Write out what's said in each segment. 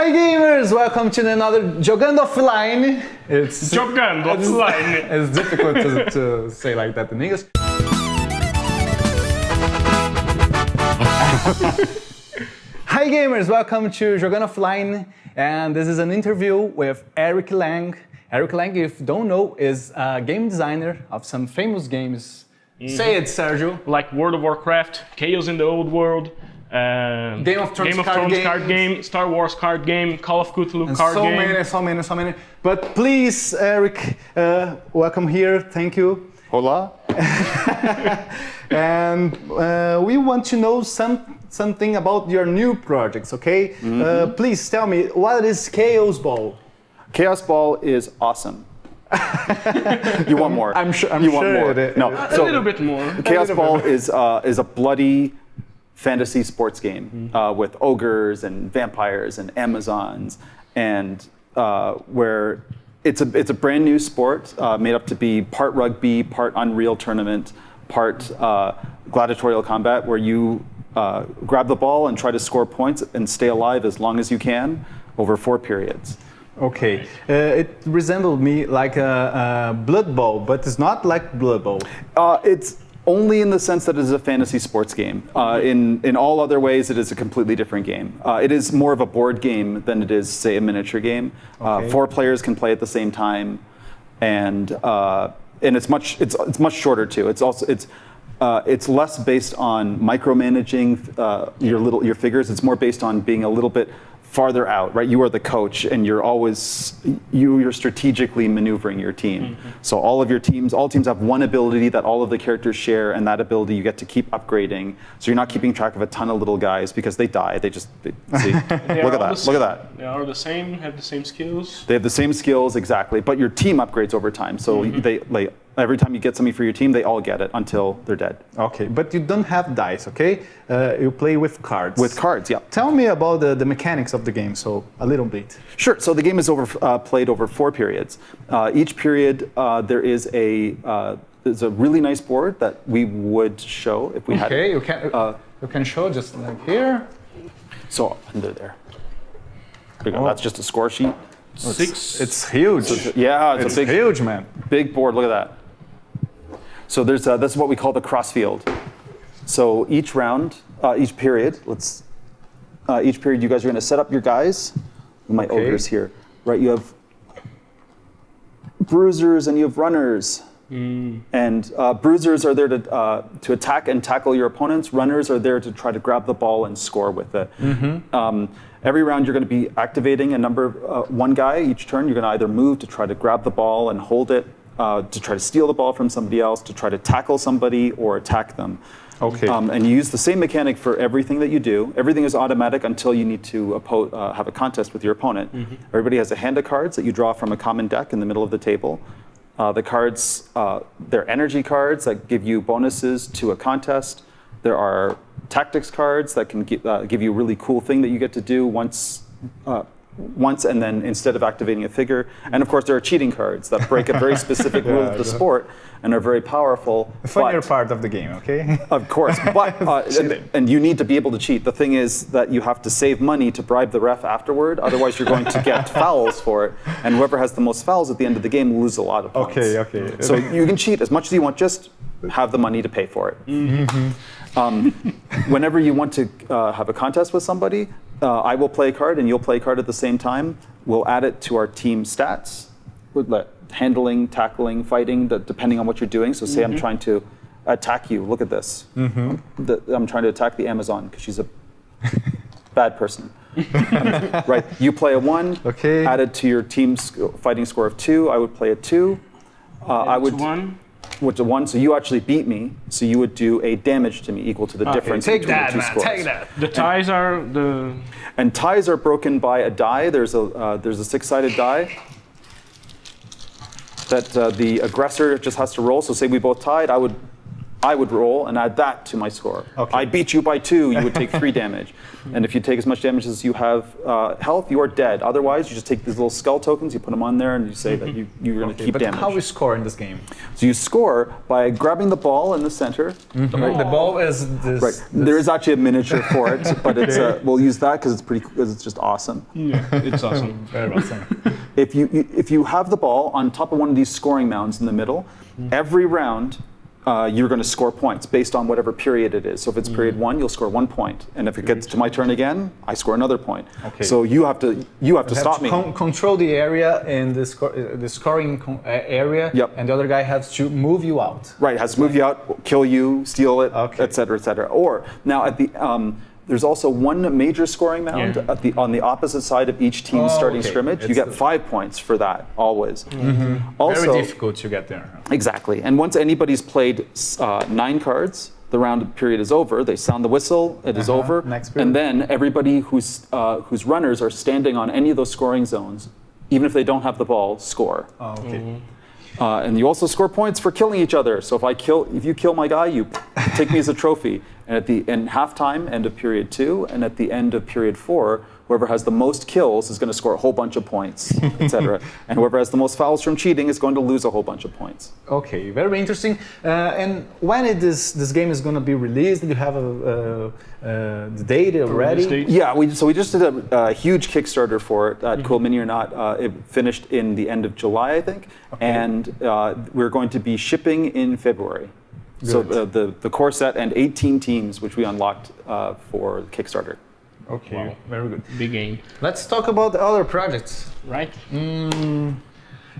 Hi gamers, welcome to another Jogando Offline. It's Jogando offline. it's difficult to, to say like that in English. Hi gamers, welcome to Jogando Offline, and this is an interview with Eric Lang. Eric Lang, if you don't know, is a game designer of some famous games. Say mm-hmm. it, Sergio. like World of Warcraft, Chaos in the Old World, uh, Game of Thrones Game of card Thrones games. card game, Star Wars card game, Call of Cthulhu And card so game. So many, so many, so many. But please, Eric, uh, welcome here. Thank you. Hola. And uh, we want to know some something about your new projects. Okay? Mm-hmm. Uh, please tell me what is Kaosball. Chaos Ball is awesome. you want more? I'm sure- I'm you want sure more. it is. No. A so little bit more. Kaosball bit. is uh, is a bloody fantasy sports game uh, with ogres and vampires and Amazons, and uh, where it's a it's a brand new sport uh, made up to be part rugby, part Unreal Tournament, part uh, gladiatorial combat, where you uh, grab the ball and try to score points and stay alive as long as you can over four periods. Okay. Uh, it resembled me like a, a Blood Bowl, but it's not like Blood Bowl. Uh, it's only in the sense that it is a fantasy sports game. Uh, in in all other ways, it is a completely different game. Uh, it is more of a board game than it is, say, a miniature game. Uh, Okay. four players can play at the same time, and uh, and it's much it's it's much shorter too. It's also it's. Uh, it's less based on micromanaging uh, your little your figures. It's more based on being a little bit farther out, right? You are the coach, and you're always you you're strategically maneuvering your team. So all of your teams, all teams have one ability that all of the characters share, and that ability you get to keep upgrading. So you're not keeping track of a ton of little guys because they die. They just they, see. They look at that. Look at that. They are the same, have the same skills. They have the same skills exactly, but your team upgrades over time. So Mm-hmm. they like every time you get something for your team, they all get it until they're dead. Okay, but you don't have dice, okay? Uh, you play with cards. With cards, yeah. Tell me about the, the mechanics of the game, so a little bit. Sure. So the game is over, uh, played over four periods. Uh, each period, uh, there is a uh, there's a really nice board that we would show if we had. Okay, you can Uh, you can show just like here. So under there. There. Oh. That's just a score sheet. Six. It's huge. Yeah, it's, It's a big, huge, man. big board. Look at that. So there's uh, this is what we call the cross field. So each round, uh, each period, let's uh, each period, you guys are going to set up your guys. My Okay. ogres here, right? You have bruisers and you have runners. And uh, bruisers are there to, uh, to attack and tackle your opponents. Runners are there to try to grab the ball and score with it. Um, every round, you're going to be activating a number, uh, one guy each turn. You're going to either move to try to grab the ball and hold it, uh, to try to steal the ball from somebody else, to try to tackle somebody or attack them. Okay. Um, and you use the same mechanic for everything that you do. Everything is automatic until you need to uh, have a contest with your opponent. Everybody has a hand of cards that you draw from a common deck in the middle of the table. Uh, the cards, uh, they're energy cards that give you bonuses to a contest. There are tactics cards that can gi- uh, give you a really cool thing that you get to do once, uh, once, and then instead of activating a figure. And of course, there are cheating cards that break a very specific rule of the Yeah. sport and are very powerful. The funnier part of the game, okay? of course, but uh, and, and you need to be able to cheat. The thing is that you have to save money to bribe the ref afterward. Otherwise, you're going to get fouls for it, and whoever has the most fouls at the end of the game will lose a lot of points. Okay, okay. So you can cheat as much as you want. Just have the money to pay for it. Um, whenever you want to uh, have a contest with somebody, uh, I will play a card and you'll play a card at the same time. We'll add it to our team stats. Let- handling, tackling, fighting, the, depending on what you're doing. So say I'm trying to attack you. Look at this. The- I'm trying to attack the Amazon because she's a bad person. Right. You play a one. Okay. Added to your team's fighting score of two. I would play a two. Uh, I would one. Which the one, so you actually beat me, so you would do a damage to me equal to the difference take between that, the two man, scores. take that. The ties are the. And ties are broken by a die. There's a uh, there's a six-sided die that uh, the aggressor just has to roll. So say we both tied, I would I would roll and add that to my score. Okay. I beat you by two, you would take three damage. And if you take as much damage as you have uh, health, you are dead. Otherwise, you just take these little skull tokens, you put them on there, and you say that you, you're going to Okay, keep but damage. how we score in this game? so you score by grabbing the ball in the center. Right, The ball is this. Right. There is actually a miniature for it, but it's uh, we'll use that because it's pretty because it's just awesome. Yeah, it's awesome. Very awesome. If you, you if you have the ball on top of one of these scoring mounds in the middle, every round uh, you're going to score points based on whatever period it is. So if it's period one, you'll score one point, and if it gets to my turn again, I score another point. Okay. So you have to you have to have stop to me. con- control the area in the, sco- uh, the scoring uh, area, Yep. and the other guy has to move you out. Right, has to move you out, kill you, steal it, Okay. et cetera, et cetera. Or now at the um, there's also one major scoring mound Yeah. at the on the opposite side of each team's Oh, starting okay. scrimmage. You get the- five points for that always. Also, Very difficult to get there. Exactly. And once anybody's played uh, nine cards, the round period is over. They sound the whistle. It is Uh-huh. over. Next period. and then everybody who's uh, whose runners are standing on any of those scoring zones, even if they don't have the ball, score. Oh, okay. Uh, and you also score points for killing each other. So if I kill, if you kill my guy, you take me as a trophy. And at the in halftime, end of period two, and at the end of period four, whoever has the most kills is going to score a whole bunch of points, etc. and whoever has the most fouls from cheating is going to lose a whole bunch of points. Okay, very interesting. Uh, and when it is this game is going to be released? Do you have a, uh, uh, the date already? date? Yeah, we, so we just did a, a huge Kickstarter for it at Cool Mini or Not. Uh, it finished in the end of July, I think, and uh, we're going to be shipping in February. So the, the, the core set and 18 teams, which we unlocked uh, for Kickstarter. Okay, Wow. very good. Big game, Let's talk about the other projects. right?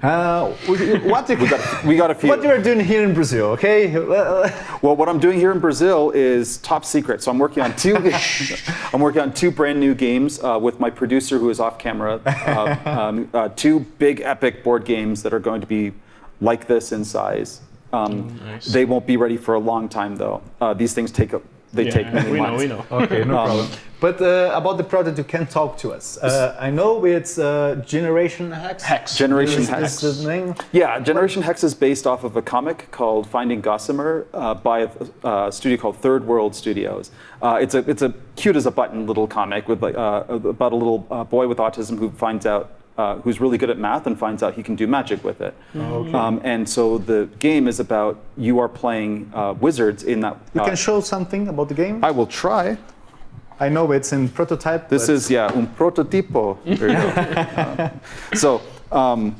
Uh, what you, We got, we got a few. what you are doing here in Brazil? Okay. Well, Well, what I'm doing here in Brazil is top secret. So I'm working on two. I'm working on two brand new games uh, with my producer, who is off camera. Uh, um, uh, two big epic board games that are going to be like this in size. Um, Nice. They won't be ready for a long time, though. Uh, these things take a, they Yeah, take many we know, months. we know. Okay, no problem. But uh, about the project, you can talk to us. Uh, I know it's uh, Generation Hex. Hex. Generation Is Hex. this the name? Yeah, Generation Hex is based off of a comic called Finding Gossamyr uh, by a, a studio called Third World Studios. Uh, it's a it's a cute as a button little comic with like uh, about a little uh, boy with autism who finds out. Uh, who's really good at math and finds out he can do magic with it. Um, and so the game is about you are playing uh, wizards in that. You uh, can show something about the game. I will try. I know it's in prototype. This but is yeah un prototipo. There you go. Uh, so um,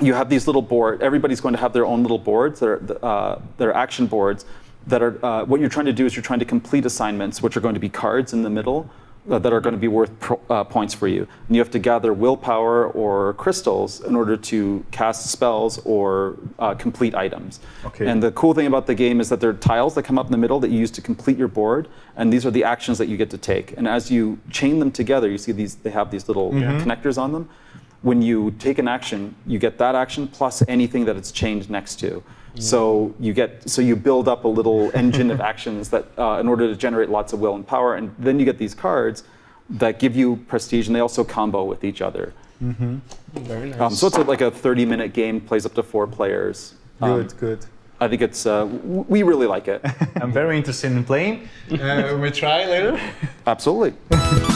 you have these little board. Everybody's going to have their own little boards that are uh, that are action boards. That are uh, what you're trying to do is you're trying to complete assignments, which are going to be cards in the middle. That are going to be worth pro, uh, points for you, and you have to gather willpower or crystals in order to cast spells or uh, complete items. Okay. And the cool thing about the game is that there are tiles that come up in the middle that you use to complete your board, and these are the actions that you get to take. And as you chain them together, you see these they have these little connectors on them. When you take an action, you get that action plus anything that it's chained next to. So you get so you build up a little engine of actions that uh, in order to generate lots of will and power, and then you get these cards that give you prestige, and they also combo with each other. Very nice. Um, so it's like a 30-minute game, plays up to four players. Um, good, good. I think it's uh, we really like it. I'm very interested in playing. Uh, we try later. Absolutely.